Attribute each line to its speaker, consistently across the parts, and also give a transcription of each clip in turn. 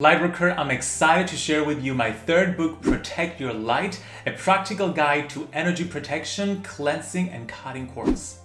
Speaker 1: Lightworker, I'm excited to share with you my third book, Protect Your Light, a practical guide to energy protection, cleansing, and cutting cords.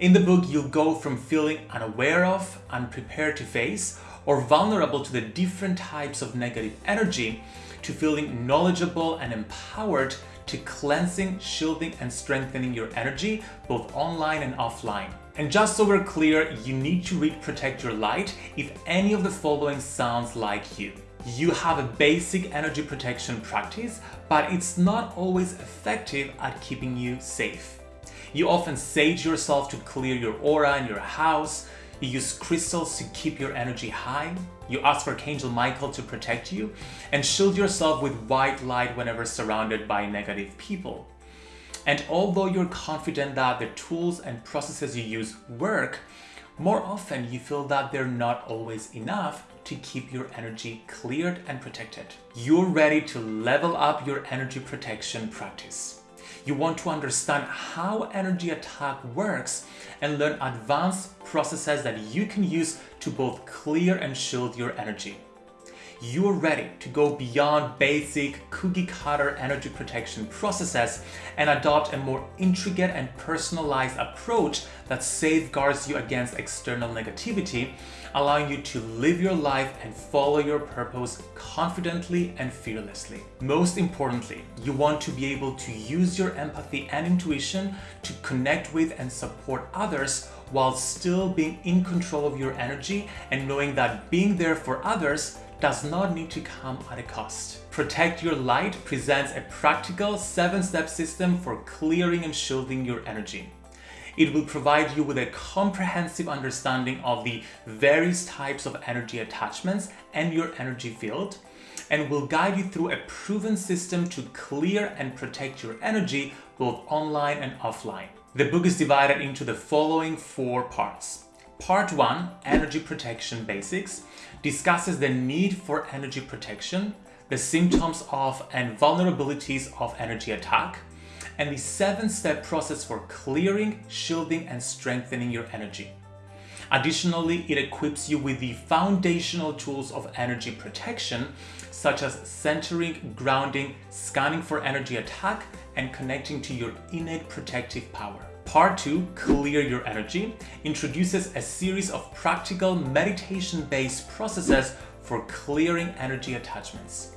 Speaker 1: In the book, you'll go from feeling unaware of, unprepared to face, or vulnerable to the different types of negative energy, to feeling knowledgeable and empowered to cleansing, shielding, and strengthening your energy, both online and offline. And just so we're clear, you need to read Protect Your Light if any of the following sounds like you. You have a basic energy protection practice, but it's not always effective at keeping you safe. You often sage yourself to clear your aura and your house, you use crystals to keep your energy high, you ask for Archangel Michael to protect you, and shield yourself with white light whenever surrounded by negative people. And although you're confident that the tools and processes you use work, more often you feel that they're not always enough to keep your energy cleared and protected. You're ready to level up your energy protection practice. You want to understand how energy attack works and learn advanced processes that you can use to both clear and shield your energy you're ready to go beyond basic cookie cutter energy protection processes and adopt a more intricate and personalized approach that safeguards you against external negativity, allowing you to live your life and follow your purpose confidently and fearlessly. Most importantly, you want to be able to use your empathy and intuition to connect with and support others while still being in control of your energy and knowing that being there for others does not need to come at a cost. Protect Your Light presents a practical seven-step system for clearing and shielding your energy. It will provide you with a comprehensive understanding of the various types of energy attachments and your energy field, and will guide you through a proven system to clear and protect your energy both online and offline. The book is divided into the following four parts. Part 1, Energy Protection Basics, discusses the need for energy protection, the symptoms of and vulnerabilities of energy attack, and the seven-step process for clearing, shielding, and strengthening your energy. Additionally, it equips you with the foundational tools of energy protection, such as centering, grounding, scanning for energy attack, and connecting to your innate protective power. Part 2, Clear Your Energy, introduces a series of practical meditation-based processes for clearing energy attachments.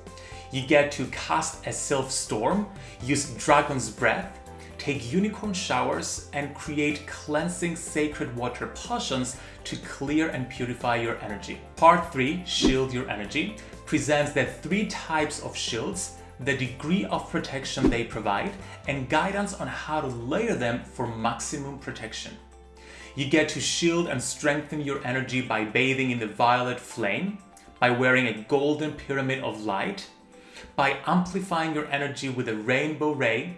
Speaker 1: You get to cast a self-storm, use Dragon's Breath, take unicorn showers, and create cleansing sacred water potions to clear and purify your energy. Part 3, Shield Your Energy, presents the three types of shields, the degree of protection they provide, and guidance on how to layer them for maximum protection. You get to shield and strengthen your energy by bathing in the violet flame, by wearing a golden pyramid of light, by amplifying your energy with a rainbow ray,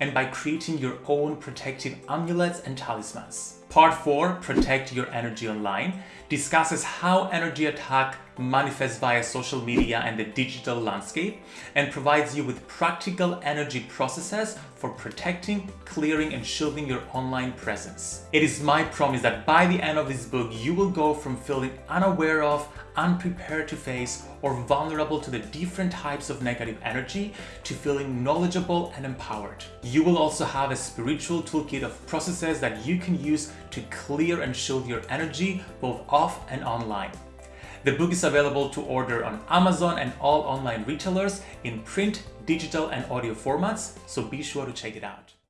Speaker 1: and by creating your own protective amulets and talismans. Part 4, Protect Your Energy Online, discusses how energy attack manifests via social media and the digital landscape and provides you with practical energy processes for protecting, clearing and shielding your online presence. It is my promise that by the end of this book, you will go from feeling unaware of, unprepared to face or vulnerable to the different types of negative energy to feeling knowledgeable and empowered. You will also have a spiritual toolkit of processes that you can use to clear and shield your energy both off and online. The book is available to order on Amazon and all online retailers in print, digital and audio formats, so be sure to check it out.